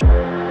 Bye.